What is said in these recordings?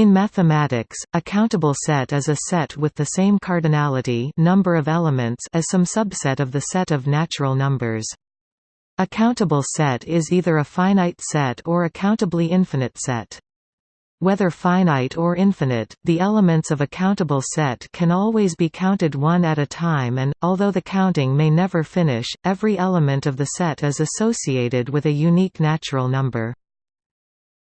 In mathematics, a countable set is a set with the same cardinality number of elements as some subset of the set of natural numbers. A countable set is either a finite set or a countably infinite set. Whether finite or infinite, the elements of a countable set can always be counted one at a time and, although the counting may never finish, every element of the set is associated with a unique natural number.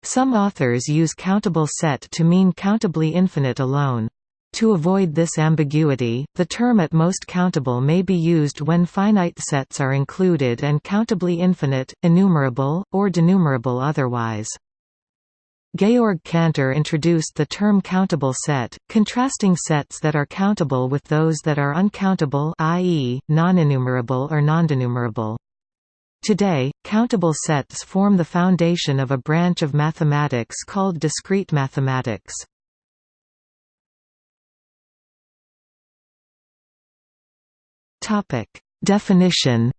Some authors use countable set to mean countably infinite alone. To avoid this ambiguity, the term at most countable may be used when finite sets are included and countably infinite, enumerable, or denumerable otherwise. Georg Cantor introduced the term countable set, contrasting sets that are countable with those that are uncountable i.e., non-enumerable or non-denumerable. Today, countable sets form the foundation of a branch of mathematics called discrete mathematics. Definition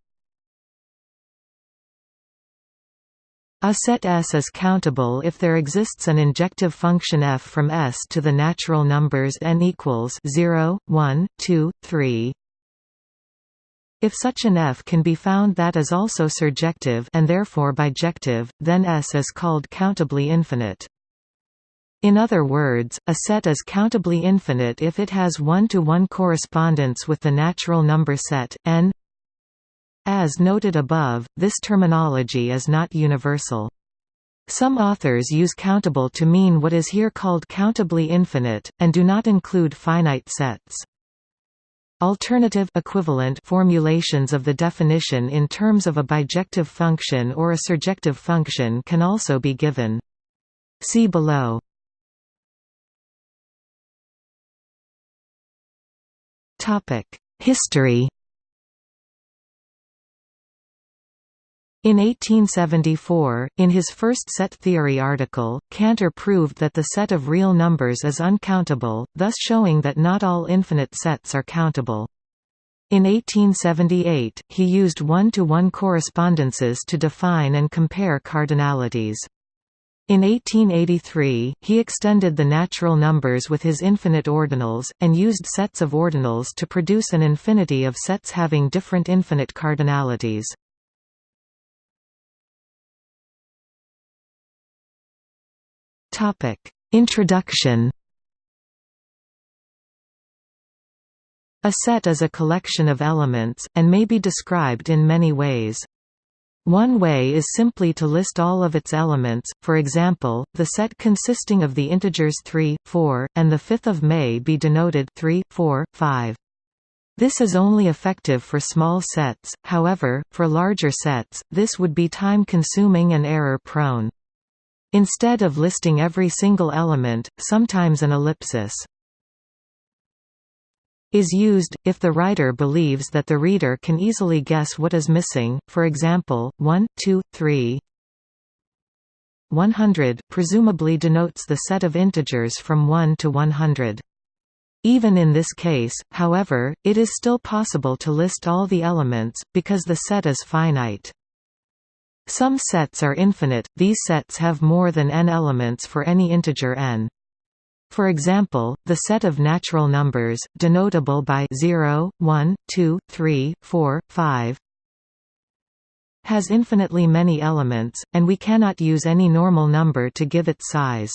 A set S is countable if there exists an injective function f from S to the natural numbers n equals 0, 1, 2, 3. If such an f can be found that is also surjective and therefore bijective, then S is called countably infinite. In other words, a set is countably infinite if it has one-to-one -one correspondence with the natural number set, n as noted above, this terminology is not universal. Some authors use countable to mean what is here called countably infinite, and do not include finite sets. Alternative equivalent formulations of the definition in terms of a bijective function or a surjective function can also be given. See below. History In 1874, in his first set theory article, Cantor proved that the set of real numbers is uncountable, thus showing that not all infinite sets are countable. In 1878, he used one-to-one -one correspondences to define and compare cardinalities. In 1883, he extended the natural numbers with his infinite ordinals, and used sets of ordinals to produce an infinity of sets having different infinite cardinalities. Introduction. A set is a collection of elements, and may be described in many ways. One way is simply to list all of its elements, for example, the set consisting of the integers 3, 4, and the 5th of May be denoted 3, 4, 5. This is only effective for small sets, however, for larger sets, this would be time-consuming and error-prone. Instead of listing every single element, sometimes an ellipsis is used, if the writer believes that the reader can easily guess what is missing, for example, 1, 2, 3 100 presumably denotes the set of integers from 1 to 100. Even in this case, however, it is still possible to list all the elements, because the set is finite. Some sets are infinite, these sets have more than n elements for any integer n. For example, the set of natural numbers, denotable by 0, 1, 2, 3, 4, 5, has infinitely many elements, and we cannot use any normal number to give its size.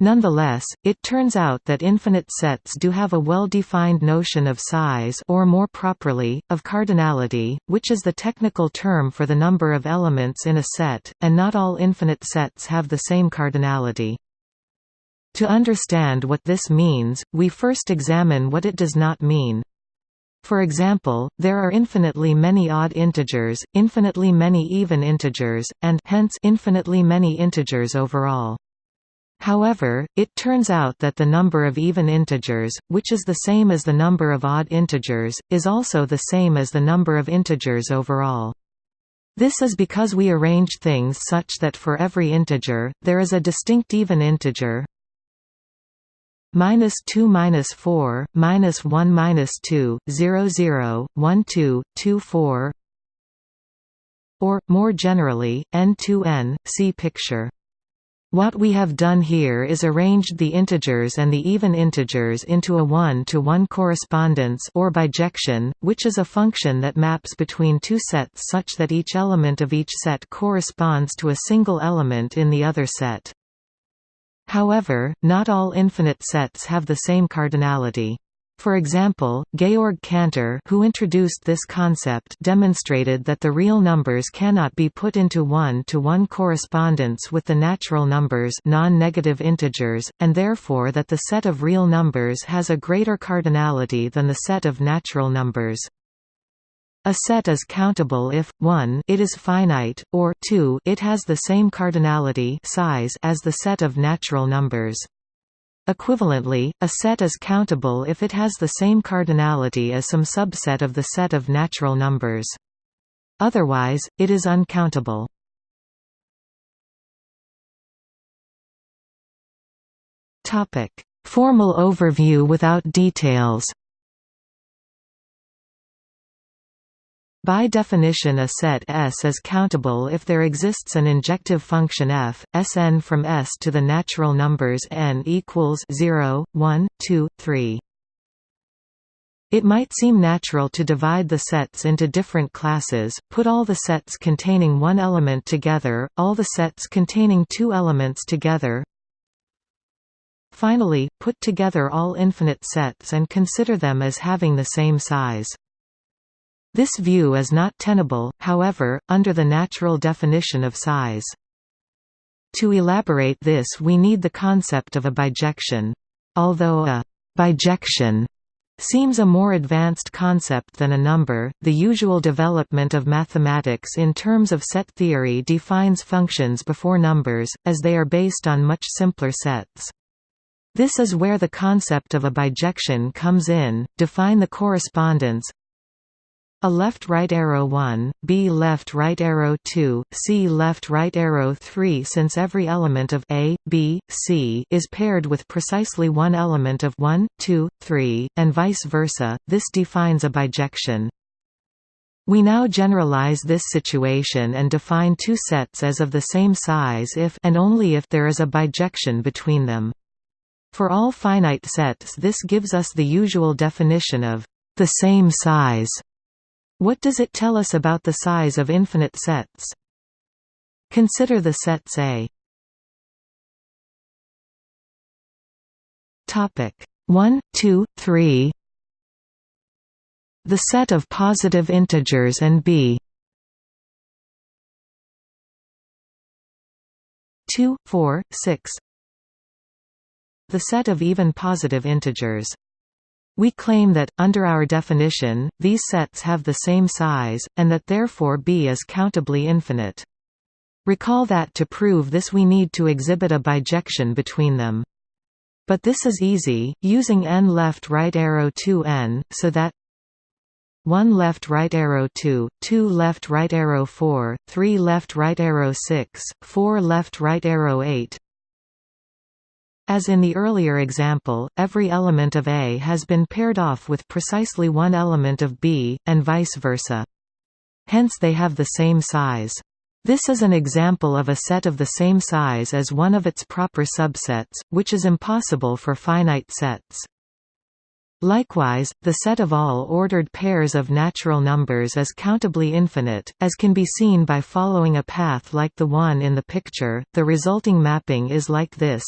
Nonetheless, it turns out that infinite sets do have a well-defined notion of size or more properly, of cardinality, which is the technical term for the number of elements in a set, and not all infinite sets have the same cardinality. To understand what this means, we first examine what it does not mean. For example, there are infinitely many odd integers, infinitely many even integers, and hence infinitely many integers overall. However, it turns out that the number of even integers, which is the same as the number of odd integers, is also the same as the number of integers overall. This is because we arrange things such that for every integer, there is a distinct even integer minus 2 minus 4 minus 1 minus 2 0 0 1 2 2 4 or more generally n 2 n see picture What we have done here is arranged the integers and the even integers into a one-to-one -one correspondence or bijection, which is a function that maps between two sets such that each element of each set corresponds to a single element in the other set. However, not all infinite sets have the same cardinality. For example, Georg Cantor who introduced this concept demonstrated that the real numbers cannot be put into one-to-one -one correspondence with the natural numbers non-negative integers, and therefore that the set of real numbers has a greater cardinality than the set of natural numbers. A set is countable if 1 it is finite, or 2 it has the same cardinality size as the set of natural numbers. Equivalently, a set is countable if it has the same cardinality as some subset of the set of natural numbers. Otherwise, it is uncountable. Formal overview without details By definition a set S is countable if there exists an injective function f, Sn from S to the natural numbers n equals 0, 1, 2, 3. It might seem natural to divide the sets into different classes, put all the sets containing one element together, all the sets containing two elements together, Finally, put together all infinite sets and consider them as having the same size. This view is not tenable, however, under the natural definition of size. To elaborate this we need the concept of a bijection. Although a bijection seems a more advanced concept than a number, the usual development of mathematics in terms of set theory defines functions before numbers, as they are based on much simpler sets. This is where the concept of a bijection comes in, define the correspondence a left right arrow 1, B left right arrow 2, C left right arrow 3 Since every element of A, B, C is paired with precisely one element of 1, 2, 3, and vice versa, this defines a bijection. We now generalize this situation and define two sets as of the same size if and only if there is a bijection between them. For all finite sets this gives us the usual definition of the same size what does it tell us about the size of infinite sets? Consider the sets A. Topic 1, 2, 3 The set of positive integers and B 2, 4, 6 The set of even positive integers we claim that, under our definition, these sets have the same size, and that therefore B is countably infinite. Recall that to prove this we need to exhibit a bijection between them. But this is easy, using n left right arrow 2 n, so that 1 left right arrow 2, 2 left right arrow 4, 3 left right arrow 6, 4 left right arrow 8, as in the earlier example, every element of A has been paired off with precisely one element of B, and vice versa. Hence they have the same size. This is an example of a set of the same size as one of its proper subsets, which is impossible for finite sets. Likewise, the set of all ordered pairs of natural numbers is countably infinite, as can be seen by following a path like the one in the picture. The resulting mapping is like this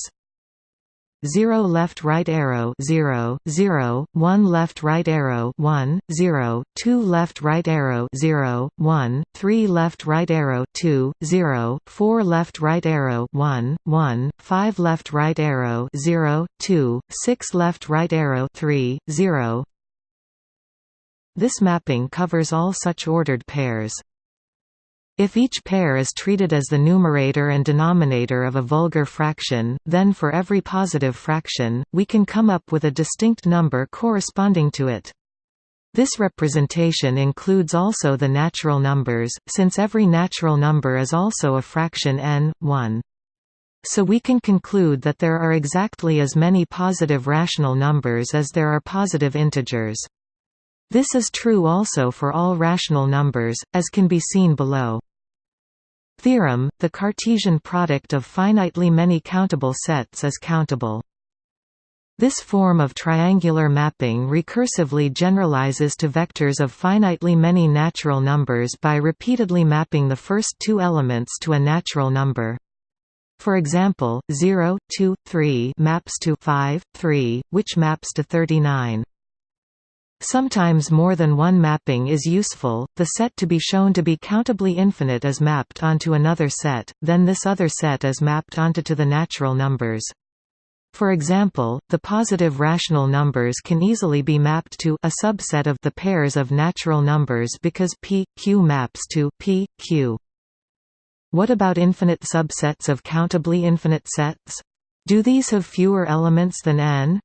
0 left right arrow 0, 0, 1 left right arrow 1, 0, 2 left right arrow 0, 1, 3 left right arrow 2, 0, 4 left right arrow 1, 1, 5 left right arrow 0, 2, 6 left right arrow 3, 0 This mapping covers all such ordered pairs. If each pair is treated as the numerator and denominator of a vulgar fraction, then for every positive fraction, we can come up with a distinct number corresponding to it. This representation includes also the natural numbers, since every natural number is also a fraction n, 1. So we can conclude that there are exactly as many positive rational numbers as there are positive integers. This is true also for all rational numbers, as can be seen below. Theorem, the Cartesian product of finitely many countable sets is countable. This form of triangular mapping recursively generalizes to vectors of finitely many natural numbers by repeatedly mapping the first two elements to a natural number. For example, 0, 2, 3 maps to 5, 3, which maps to 39. Sometimes more than one mapping is useful, the set to be shown to be countably infinite is mapped onto another set, then this other set is mapped onto to the natural numbers. For example, the positive rational numbers can easily be mapped to a subset of the pairs of natural numbers because p, q maps to p, q. What about infinite subsets of countably infinite sets? Do these have fewer elements than n?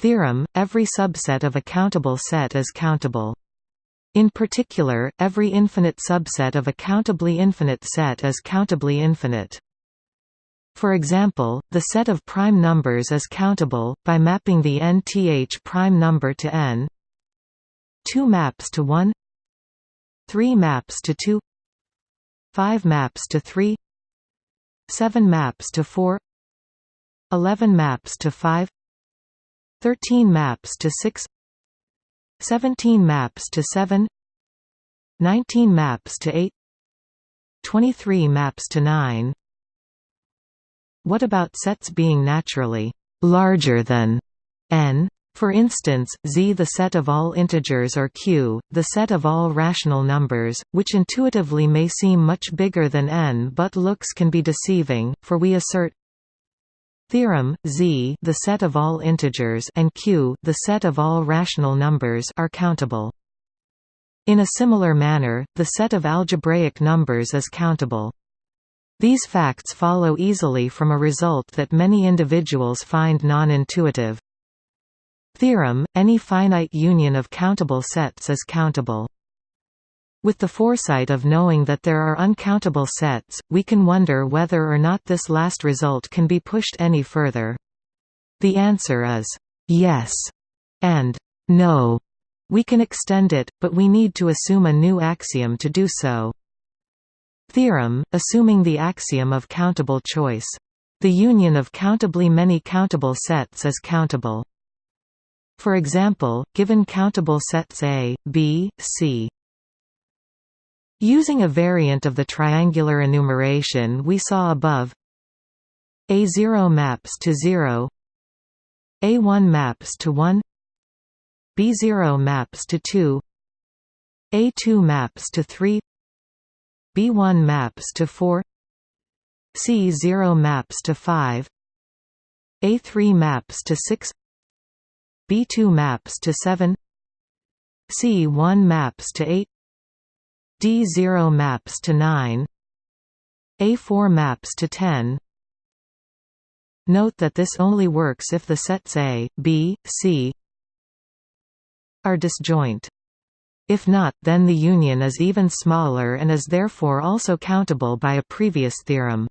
Theorem, every subset of a countable set is countable. In particular, every infinite subset of a countably infinite set is countably infinite. For example, the set of prime numbers is countable, by mapping the nth prime number to n 2 maps to 1 3 maps to 2 5 maps to 3 7 maps to 4 11 maps to 5 13 maps to 6 17 maps to 7 19 maps to 8 23 maps to 9 what about sets being naturally larger than n? For instance, Z the set of all integers or Q, the set of all rational numbers, which intuitively may seem much bigger than n but looks can be deceiving, for we assert theorem, Z the set of all integers and Q the set of all rational numbers are countable. In a similar manner, the set of algebraic numbers is countable. These facts follow easily from a result that many individuals find non-intuitive. Theorem, any finite union of countable sets is countable. With the foresight of knowing that there are uncountable sets, we can wonder whether or not this last result can be pushed any further. The answer is, yes, and no. We can extend it, but we need to assume a new axiom to do so. Theorem, assuming the axiom of countable choice. The union of countably many countable sets is countable. For example, given countable sets A, B, C. Using a variant of the triangular enumeration we saw above A0 maps to 0 A1 maps to 1 B0 maps to 2 A2 maps to 3 B1 maps to 4 C0 maps to 5 A3 maps to 6 B2 maps to 7 C1 maps to 8 D0 maps to 9 A4 maps to 10 Note that this only works if the sets A, B, C are disjoint. If not, then the union is even smaller and is therefore also countable by a previous theorem.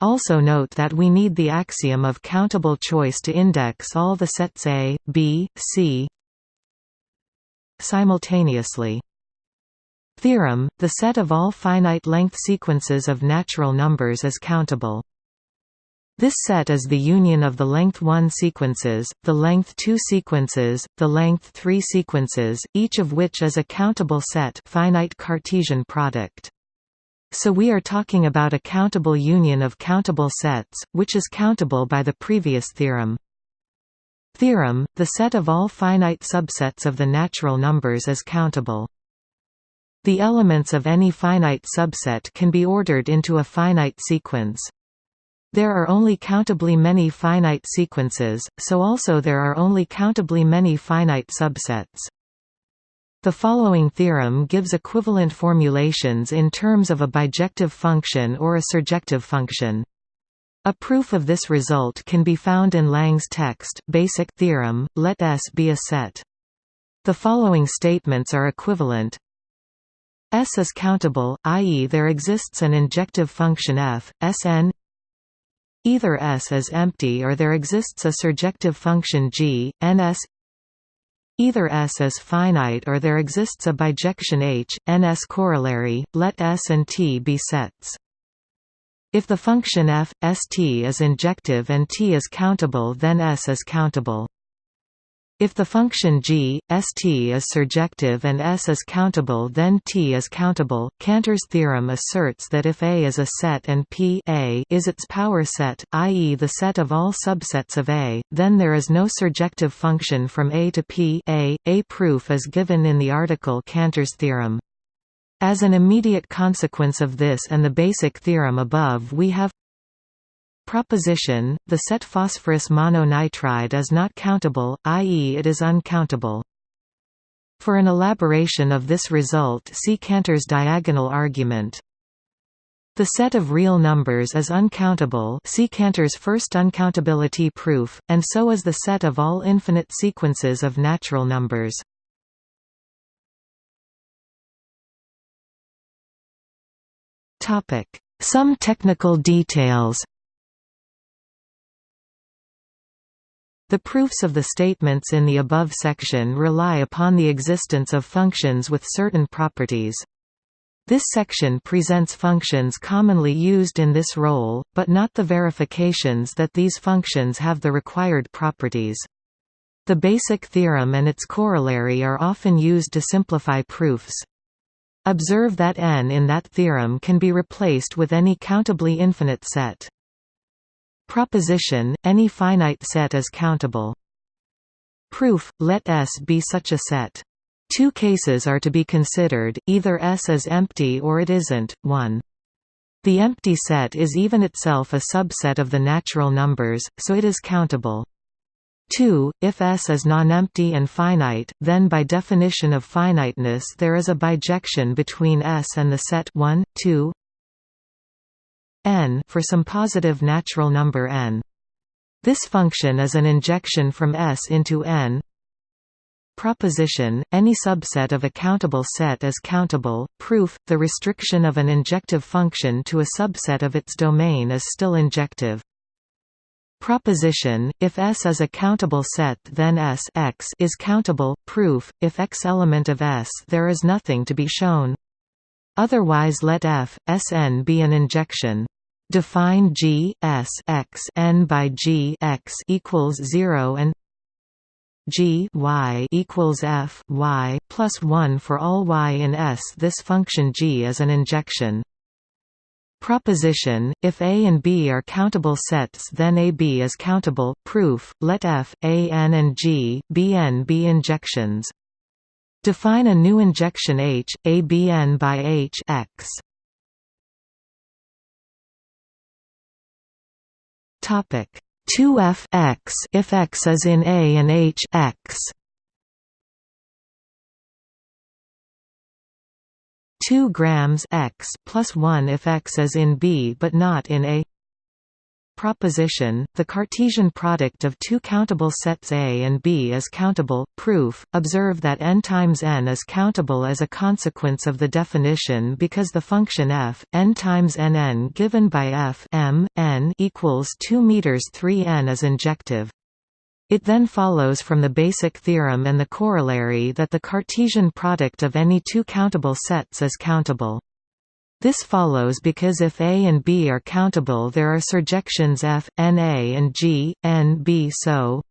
Also note that we need the axiom of countable choice to index all the sets A, B, C simultaneously. Theorem, the set of all finite-length sequences of natural numbers is countable. This set is the union of the length 1 sequences, the length 2 sequences, the length 3 sequences, each of which is a countable set finite Cartesian product. So we are talking about a countable union of countable sets, which is countable by the previous theorem. Theorem, the set of all finite subsets of the natural numbers is countable. The elements of any finite subset can be ordered into a finite sequence. There are only countably many finite sequences, so also there are only countably many finite subsets. The following theorem gives equivalent formulations in terms of a bijective function or a surjective function. A proof of this result can be found in Lang's text, Basic Theorem, let S be a set. The following statements are equivalent. S is countable, i.e. there exists an injective function f, Sn Either S is empty or there exists a surjective function g, ns Either S is finite or there exists a bijection H, Ns corollary, let S and T be sets. If the function f, st is injective and t is countable then S is countable. If the function g, st is surjective and S is countable then T is countable. Cantor's theorem asserts that if A is a set and P a is its power set, i.e. the set of all subsets of A, then there is no surjective function from A to P a. a proof is given in the article Cantor's theorem. As an immediate consequence of this and the basic theorem above we have Proposition, the set phosphorus mononitride is not countable, i.e. it is uncountable. For an elaboration of this result see Cantor's diagonal argument. The set of real numbers is uncountable see Cantor's first uncountability proof, and so is the set of all infinite sequences of natural numbers. Some technical details The proofs of the statements in the above section rely upon the existence of functions with certain properties. This section presents functions commonly used in this role, but not the verifications that these functions have the required properties. The basic theorem and its corollary are often used to simplify proofs. Observe that n in that theorem can be replaced with any countably infinite set. Proposition, any finite set is countable. Proof, let S be such a set. Two cases are to be considered, either S is empty or it isn't, 1. The empty set is even itself a subset of the natural numbers, so it is countable. 2. If S is non-empty and finite, then by definition of finiteness there is a bijection between S and the set 1, 2, n for some positive natural number n. This function is an injection from S into n. Proposition, any subset of a countable set is countable. Proof, the restriction of an injective function to a subset of its domain is still injective. Proposition, if S is a countable set then S x is countable. Proof, if x element of S there is nothing to be shown. Otherwise let f, Sn be an injection. Define G S x n by G x equals zero and G y equals f y plus one for all y in S. This function G is an injection. Proposition: If A and B are countable sets, then AB is countable. Proof: Let F, A n and G, B n be injections. Define a new injection H, A B n by H x. Topic. 2f x if x is in A and H x. 2 grams x plus 1 if x is in B but not in A proposition, the Cartesian product of two countable sets A and B is countable. Proof: Observe that n times n is countable as a consequence of the definition because the function f n times nn given by f m n equals 2 meters 3 n is injective. It then follows from the basic theorem and the corollary that the Cartesian product of any two countable sets is countable. This follows because if A and B are countable there are surjections f, n A and g, n B so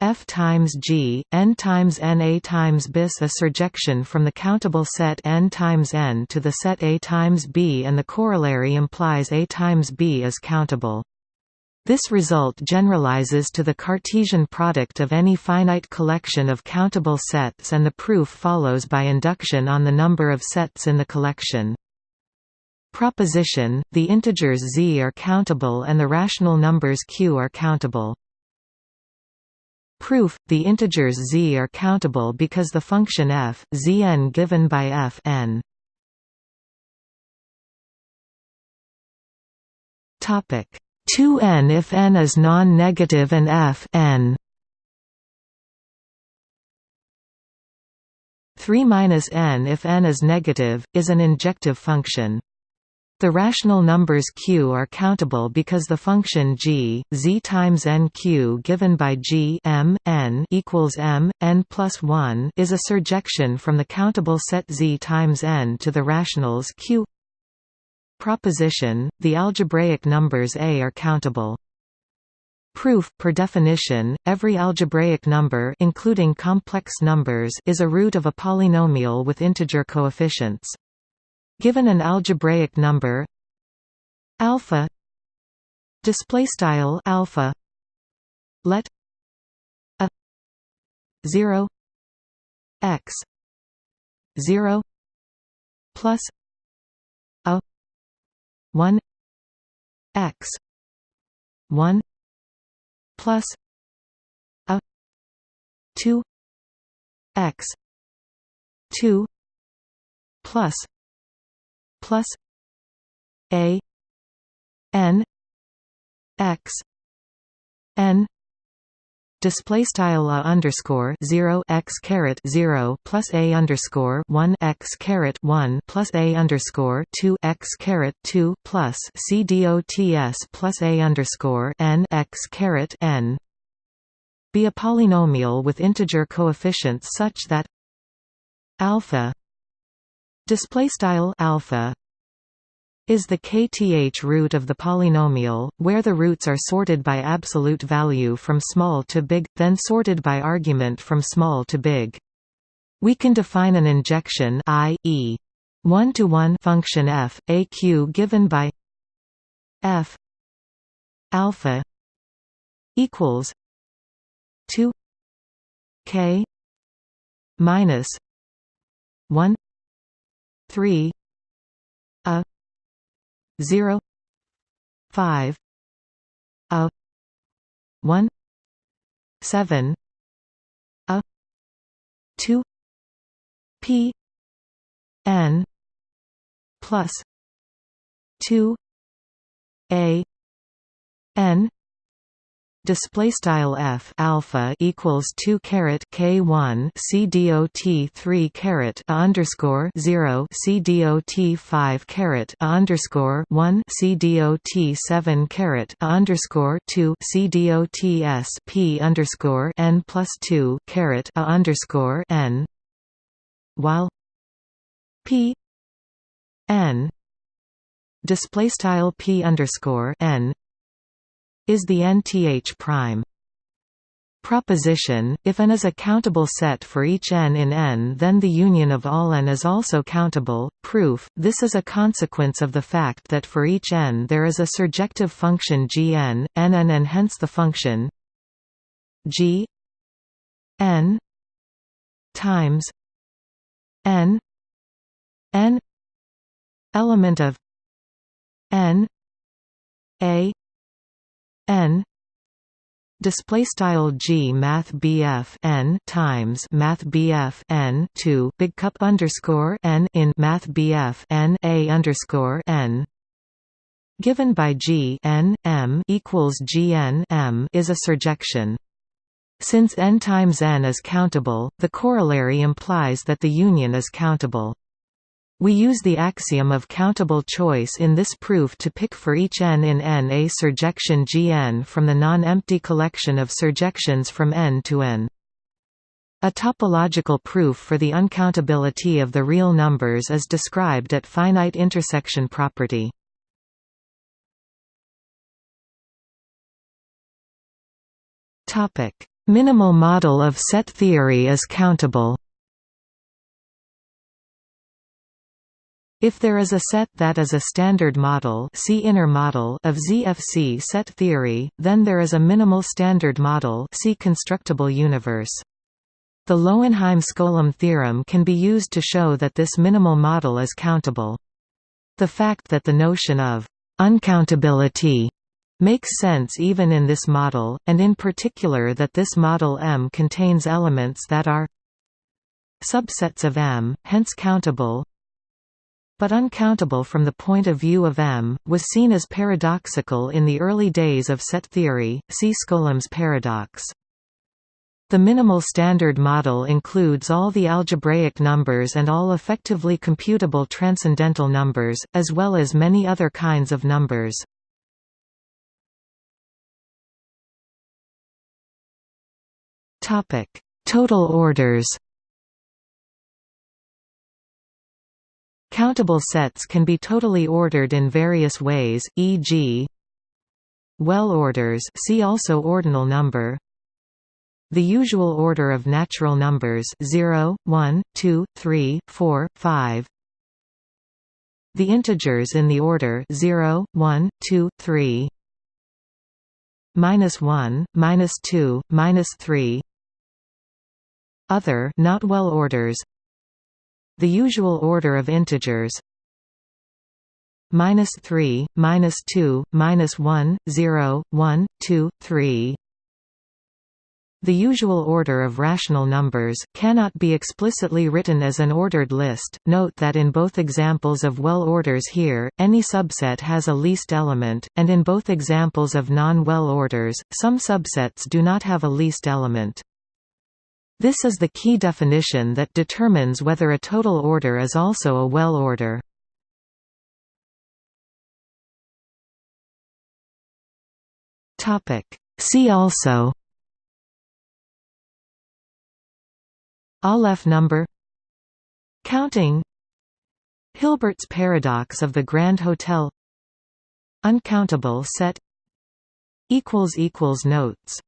f times g, n times n A times bis a surjection from the countable set n times n to the set A times B and the corollary implies A times B is countable. This result generalizes to the Cartesian product of any finite collection of countable sets and the proof follows by induction on the number of sets in the collection. Proposition, the integers z are countable and the rational numbers q are countable. Proof, the integers z are countable because the function f, zn given by f n. Topic 2n if n is non-negative and f n 3 minus n if n is negative, is an injective function. The rational numbers q are countable because the function g, z times n q given by g m, n equals m, n plus 1 is a surjection from the countable set z times n to the rationals q Proposition, the algebraic numbers a are countable. Proof Per definition, every algebraic number including complex numbers is a root of a polynomial with integer coefficients. Given an algebraic number alpha display style alpha let a 0 x 0 plus a 1 x 1 plus a 2 x 2 plus plus a n x n display style a underscore 0 x caret 0 plus a underscore 1 x caret 1 plus a underscore 2 x caret 2 plus c dots plus a underscore n x caret n. Be a polynomial with integer coefficients such that alpha display style alpha is the kth root of the polynomial, where the roots are sorted by absolute value from small to big, then sorted by argument from small to big. We can define an injection i.e. one-to-one function f, a q given by f alpha equals 2 k minus 1 3 a 0 5 a 1 7 a 2 p n plus 2 a n display style f alpha equals 2 caret k 1 c dot 3 caret underscore 0 c dot 5 caret underscore 1 c dot 7 caret underscore 2 c dot s p underscore n plus 2 caret underscore n. While p n display style p underscore n is the nth prime. Proposition, if n is a countable set for each n in N then the union of all n is also countable. Proof, this is a consequence of the fact that for each n there is a surjective function gn, nn and hence the function g n times n n element of n a n. Display style g math bf n times math bf n 2 big cup underscore n in math bf n a underscore n. Given by g n m equals g n m is a surjection. Since n times n is countable the corollary implies that the union is countable we use the axiom of countable choice in this proof to pick for each n in N a surjection Gn from the non-empty collection of surjections from N to N. A topological proof for the uncountability of the real numbers is described at finite intersection property. Minimal model of set theory is countable If there is a set that is a standard model, see inner model of ZFC set theory, then there is a minimal standard model see constructible universe. The Lowenheim-Skolem theorem can be used to show that this minimal model is countable. The fact that the notion of uncountability makes sense even in this model, and in particular that this model M contains elements that are subsets of M, hence countable, but uncountable from the point of view of M, was seen as paradoxical in the early days of set theory, see Skolem's paradox. The minimal standard model includes all the algebraic numbers and all effectively computable transcendental numbers, as well as many other kinds of numbers. Total orders Countable sets can be totally ordered in various ways, e.g. well orders see also ordinal number. The usual order of natural numbers 0, 1, 2, 3, 4, 5 The integers in the order 0, 1, 2, 3 minus 1, minus 2, minus 3 Other not well orders The usual order of integers minus 3, minus 2, minus 1, 0, 1, 2, 3 the usual order of rational numbers, cannot be explicitly written as an ordered list. Note that in both examples of well orders here, any subset has a least element, and in both examples of non-well orders, some subsets do not have a least element. This is the key definition that determines whether a total order is also a well order. See also Aleph number Counting Hilbert's paradox of the Grand Hotel Uncountable set Notes